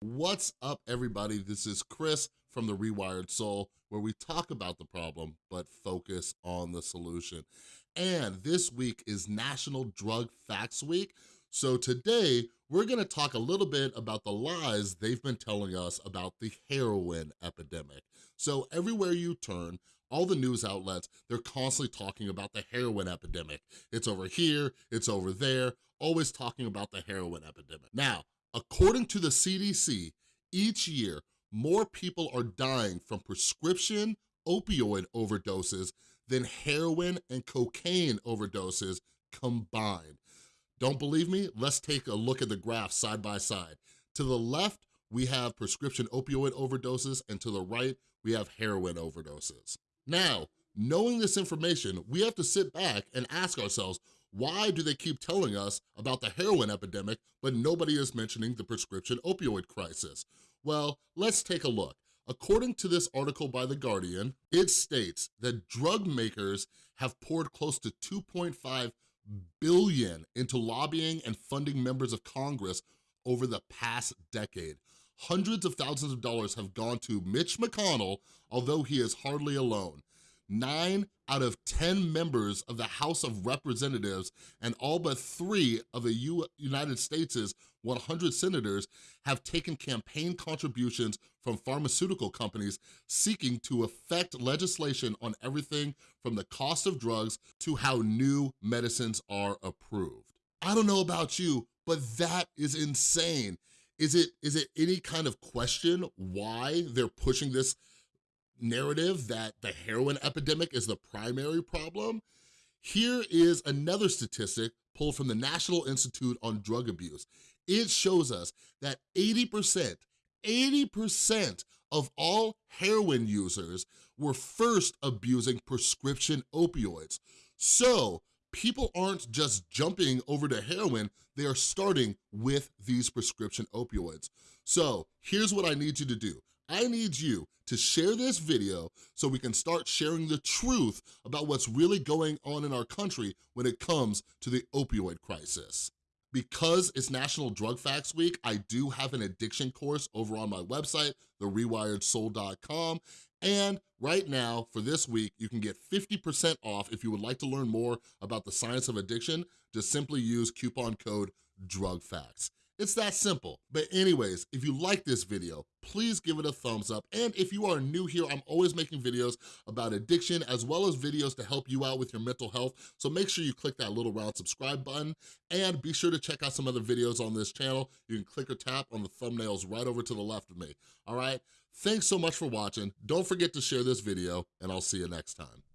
What's up, everybody? This is Chris from The Rewired Soul, where we talk about the problem, but focus on the solution. And this week is National Drug Facts Week, so today, we're gonna talk a little bit about the lies they've been telling us about the heroin epidemic. So everywhere you turn, all the news outlets, they're constantly talking about the heroin epidemic. It's over here, it's over there, always talking about the heroin epidemic. Now, according to the CDC, each year, more people are dying from prescription opioid overdoses than heroin and cocaine overdoses combined. Don't believe me? Let's take a look at the graph side by side. To the left, we have prescription opioid overdoses, and to the right, we have heroin overdoses. Now, knowing this information, we have to sit back and ask ourselves, why do they keep telling us about the heroin epidemic, but nobody is mentioning the prescription opioid crisis? Well, let's take a look. According to this article by The Guardian, it states that drug makers have poured close to 2.5 billion into lobbying and funding members of Congress over the past decade. Hundreds of thousands of dollars have gone to Mitch McConnell, although he is hardly alone. Nine out of 10 members of the House of Representatives and all but three of the U United States' 100 senators have taken campaign contributions from pharmaceutical companies seeking to affect legislation on everything from the cost of drugs to how new medicines are approved. I don't know about you, but that is insane. Is it, is it any kind of question why they're pushing this narrative that the heroin epidemic is the primary problem, here is another statistic pulled from the National Institute on Drug Abuse. It shows us that 80%, 80% of all heroin users were first abusing prescription opioids. So people aren't just jumping over to heroin, they are starting with these prescription opioids. So here's what I need you to do. I need you to share this video so we can start sharing the truth about what's really going on in our country when it comes to the opioid crisis. Because it's National Drug Facts Week, I do have an addiction course over on my website, therewiredsoul.com, and right now, for this week, you can get 50% off if you would like to learn more about the science of addiction. Just simply use coupon code DRUGFACTS. It's that simple. But anyways, if you like this video, please give it a thumbs up. And if you are new here, I'm always making videos about addiction as well as videos to help you out with your mental health. So make sure you click that little round subscribe button and be sure to check out some other videos on this channel. You can click or tap on the thumbnails right over to the left of me, all right? Thanks so much for watching. Don't forget to share this video and I'll see you next time.